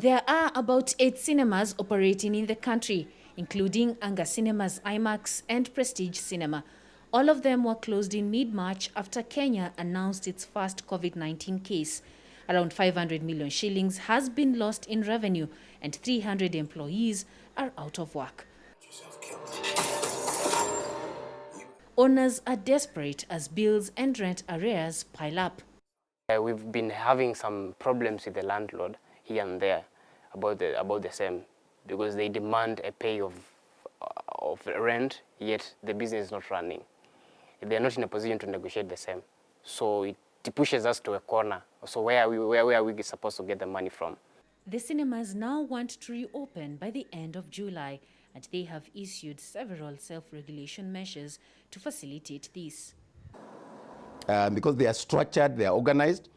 There are about eight cinemas operating in the country, including Anga Cinemas IMAX and Prestige Cinema. All of them were closed in mid-March after Kenya announced its first COVID-19 case. Around 500 million shillings has been lost in revenue and 300 employees are out of work. Owners are desperate as bills and rent arrears pile up. Uh, we've been having some problems with the landlord here and there about the, about the same because they demand a pay of, of rent, yet the business is not running. They're not in a position to negotiate the same. So it pushes us to a corner. So where are we, where, where are we supposed to get the money from? The cinemas now want to reopen by the end of July, and they have issued several self-regulation measures to facilitate this. Uh, because they are structured, they are organized,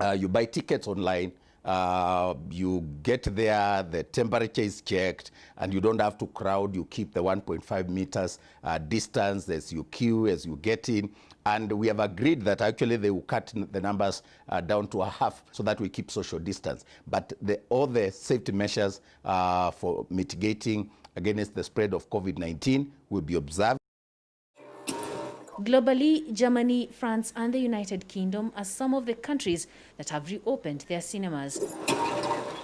uh, you buy tickets online, uh, you get there, the temperature is checked, and you don't have to crowd. You keep the 1.5 meters uh, distance as you queue, as you get in. And we have agreed that actually they will cut the numbers uh, down to a half so that we keep social distance. But the, all the safety measures uh, for mitigating against the spread of COVID-19 will be observed. Globally, Germany, France and the United Kingdom are some of the countries that have reopened their cinemas.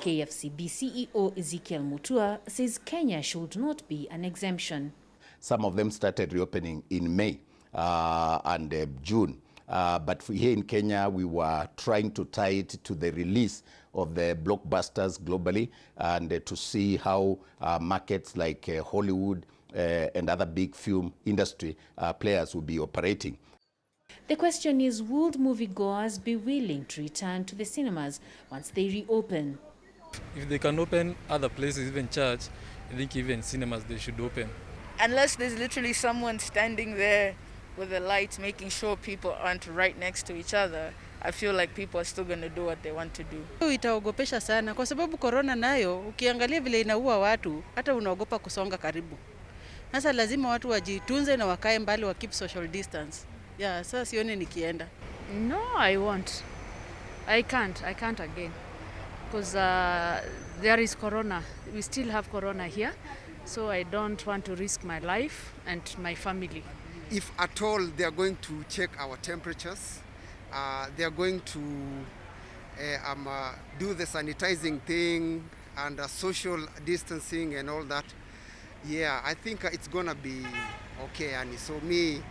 KFCB CEO Ezekiel Mutua says Kenya should not be an exemption. Some of them started reopening in May uh, and uh, June. Uh, but here in Kenya, we were trying to tie it to the release of the blockbusters globally and uh, to see how uh, markets like uh, Hollywood, and other big film industry uh, players will be operating. The question is, would moviegoers be willing to return to the cinemas once they reopen? If they can open other places, even church, I think even cinemas they should open. Unless there's literally someone standing there with a light making sure people aren't right next to each other, I feel like people are still going to do what they want to do. Itaogopesha sana kwa sababu corona nayo ukiangalia vile inaua watu, hata unaogopa kusonga karibu. Sasa lazima watu wajitunze na wakae mbali wa keep social distance. Yeah, sasa sioni nikienda. No, I won't. I can't. I can't again. Because uh, there is corona. We still have corona here. So I don't want to risk my life and my family. If at all they are going to check our temperatures, uh, they are going to uh, um, uh, do the sanitizing thing and uh, social distancing and all that, yeah, I think it's gonna be okay, Annie. So me,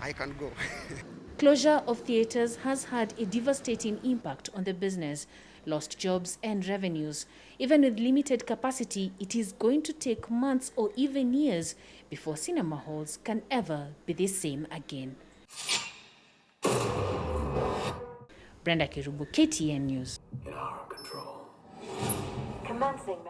I can go. Closure of theatres has had a devastating impact on the business, lost jobs and revenues. Even with limited capacity, it is going to take months or even years before cinema halls can ever be the same again. Brenda Kirubu, KTN News. In our control. Commencing